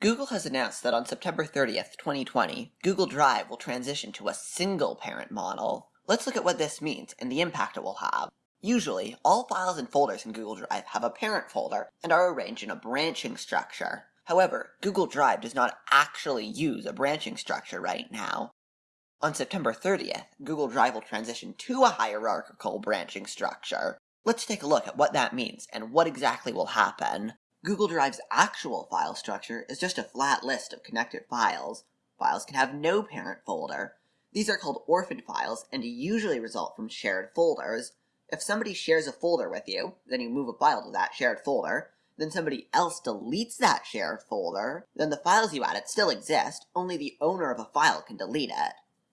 Google has announced that on September 30th, 2020, Google Drive will transition to a single parent model. Let's look at what this means and the impact it will have. Usually, all files and folders in Google Drive have a parent folder and are arranged in a branching structure. However, Google Drive does not actually use a branching structure right now. On September 30th, Google Drive will transition to a hierarchical branching structure. Let's take a look at what that means and what exactly will happen. Google Drive's actual file structure is just a flat list of connected files. Files can have no parent folder. These are called orphaned files and usually result from shared folders. If somebody shares a folder with you, then you move a file to that shared folder, then somebody else deletes that shared folder, then the files you added still exist, only the owner of a file can delete it.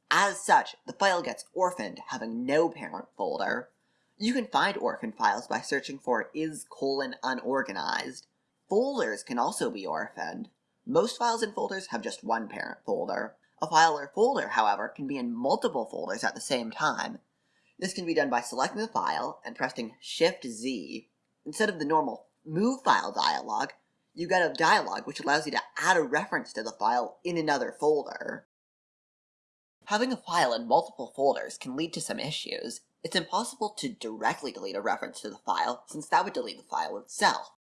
As such, the file gets orphaned, having no parent folder. You can find orphan files by searching for is colon unorganized. Folders can also be orphaned. Most files and folders have just one parent folder. A file or folder, however, can be in multiple folders at the same time. This can be done by selecting the file and pressing Shift-Z. Instead of the normal Move File dialog, you get a dialog which allows you to add a reference to the file in another folder. Having a file in multiple folders can lead to some issues. It's impossible to directly delete a reference to the file, since that would delete the file itself.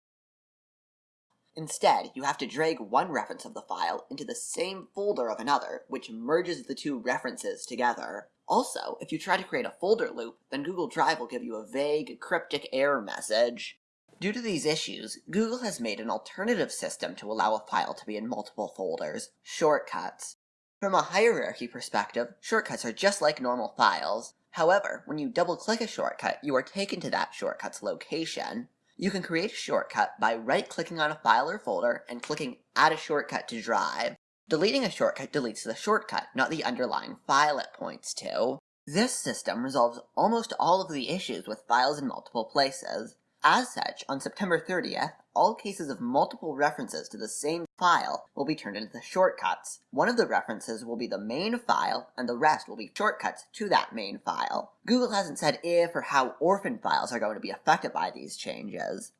Instead, you have to drag one reference of the file into the same folder of another, which merges the two references together. Also, if you try to create a folder loop, then Google Drive will give you a vague, cryptic error message. Due to these issues, Google has made an alternative system to allow a file to be in multiple folders, shortcuts. From a hierarchy perspective, shortcuts are just like normal files. However, when you double-click a shortcut, you are taken to that shortcut's location. You can create a shortcut by right-clicking on a file or folder and clicking Add a Shortcut to Drive. Deleting a shortcut deletes the shortcut, not the underlying file it points to. This system resolves almost all of the issues with files in multiple places. As such, on September 30th, all cases of multiple references to the same file will be turned into shortcuts. One of the references will be the main file, and the rest will be shortcuts to that main file. Google hasn't said if or how orphan files are going to be affected by these changes.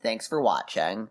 Thanks for watching.